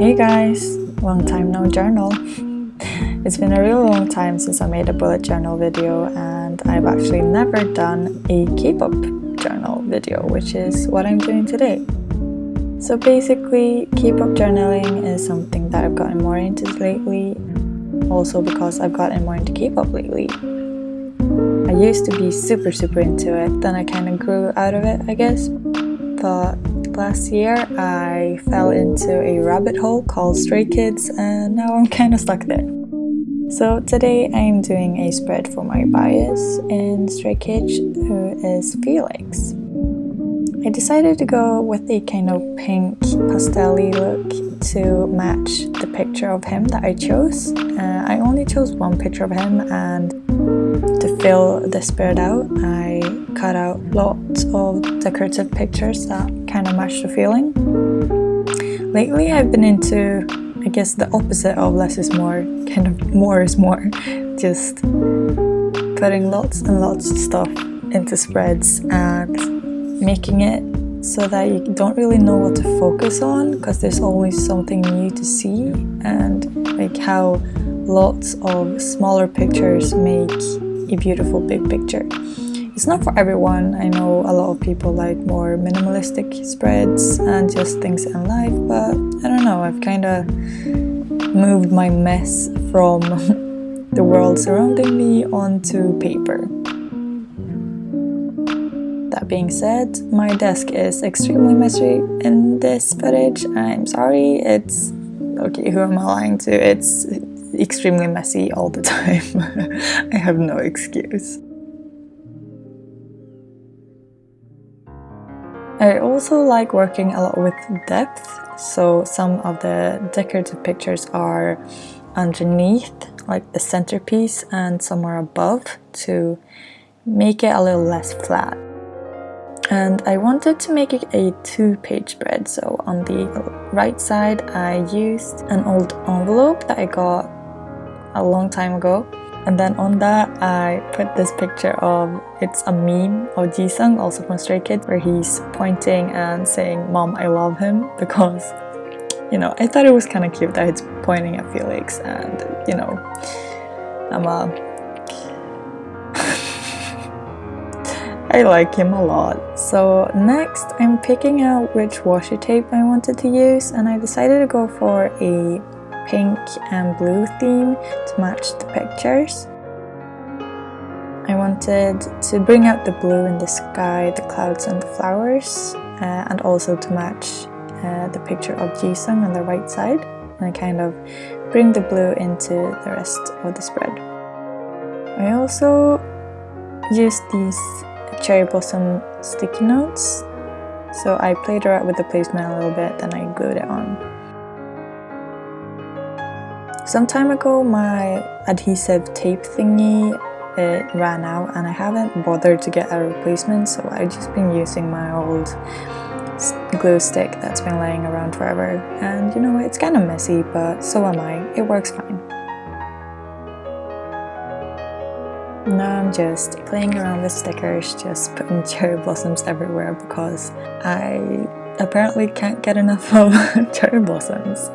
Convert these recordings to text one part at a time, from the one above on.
Hey guys, long time no journal. It's been a really long time since I made a bullet journal video and I've actually never done a K-pop journal video, which is what I'm doing today. So basically, K-pop journaling is something that I've gotten more into lately, also because I've gotten more into K-pop lately. I used to be super super into it, then I kind of grew out of it I guess, last year I fell into a rabbit hole called Stray Kids and now I'm kind of stuck there. So today I'm doing a spread for my bias in Stray Kids who is Felix. I decided to go with a kind of pink pastel look to match the picture of him that I chose. Uh, I only chose one picture of him and to fill the spread out I cut out lots of decorative pictures that kind of match the feeling. Lately I've been into, I guess the opposite of less is more, kind of more is more, just putting lots and lots of stuff into spreads and making it so that you don't really know what to focus on because there's always something new to see and like how lots of smaller pictures make a beautiful big picture. It's not for everyone. I know a lot of people like more minimalistic spreads and just things in life, but I don't know, I've kind of moved my mess from the world surrounding me onto paper. That being said, my desk is extremely messy in this footage. I'm sorry, it's... Okay, who am I lying to? It's extremely messy all the time. I have no excuse. I also like working a lot with depth, so some of the decorative pictures are underneath, like the centerpiece, and some are above to make it a little less flat. And I wanted to make it a two-page spread, so on the right side I used an old envelope that I got a long time ago and then on that, I put this picture of, it's a meme of Jisung, also from Stray Kids, where he's pointing and saying, Mom, I love him, because, you know, I thought it was kind of cute that he's pointing at Felix, and, you know, I'm a... I like him a lot. So next, I'm picking out which washi tape I wanted to use, and I decided to go for a pink and blue theme to match the pictures. I wanted to bring out the blue in the sky, the clouds and the flowers uh, and also to match uh, the picture of Jisung on the right side and kind of bring the blue into the rest of the spread. I also used these cherry blossom sticky notes so I played around with the placement a little bit then I glued it on. Some time ago my adhesive tape thingy ran out and I haven't bothered to get a replacement so I've just been using my old glue stick that's been laying around forever and you know it's kind of messy but so am I, it works fine. Now I'm just playing around with stickers, just putting cherry blossoms everywhere because I apparently can't get enough of cherry blossoms.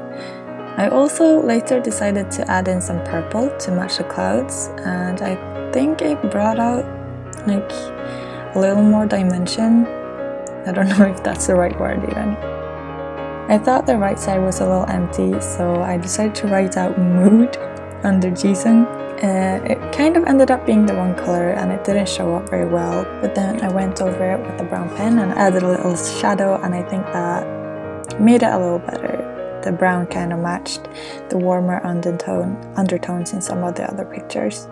I also later decided to add in some purple to match the clouds and I think it brought out like a little more dimension. I don't know if that's the right word even. I thought the right side was a little empty so I decided to write out mood under Jisung. Uh, it kind of ended up being the wrong color and it didn't show up very well but then I went over it with a brown pen and added a little shadow and I think that made it a little better the brown kind of matched the warmer undertone, undertones in some of the other pictures.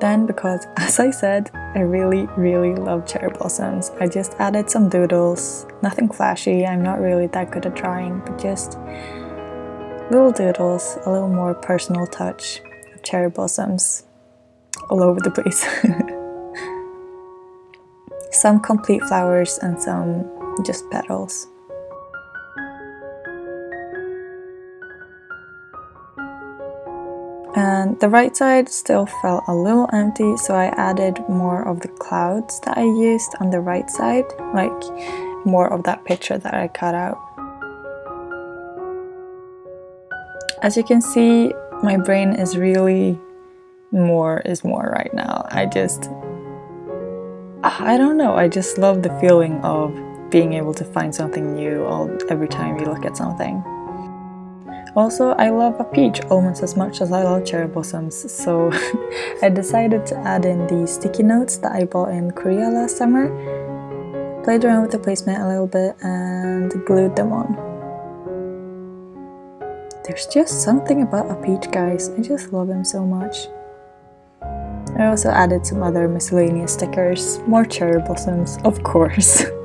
Then because, as I said, I really, really love cherry blossoms, I just added some doodles. Nothing flashy, I'm not really that good at drawing, but just little doodles, a little more personal touch of cherry blossoms all over the place. some complete flowers and some just petals. The right side still felt a little empty, so I added more of the clouds that I used on the right side, like more of that picture that I cut out. As you can see, my brain is really more is more right now. I just, ah, I don't know, I just love the feeling of being able to find something new all, every time you look at something. Also, I love a peach almost as much as I love cherry blossoms, so I decided to add in these sticky notes that I bought in Korea last summer. Played around with the placement a little bit and glued them on. There's just something about a peach, guys. I just love him so much. I also added some other miscellaneous stickers, more cherry blossoms, of course.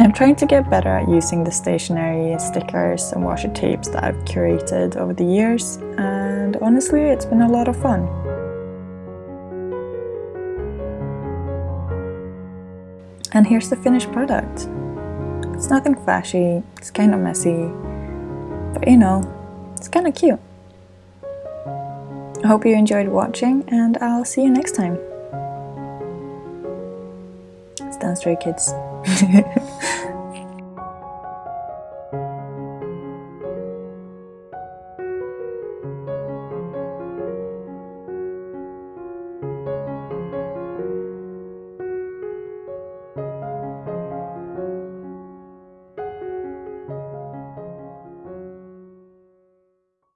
I'm trying to get better at using the stationery stickers and washi tapes that I've curated over the years and honestly it's been a lot of fun. And here's the finished product. It's nothing flashy, it's kind of messy, but you know, it's kind of cute. I hope you enjoyed watching and I'll see you next time. Stray Kids.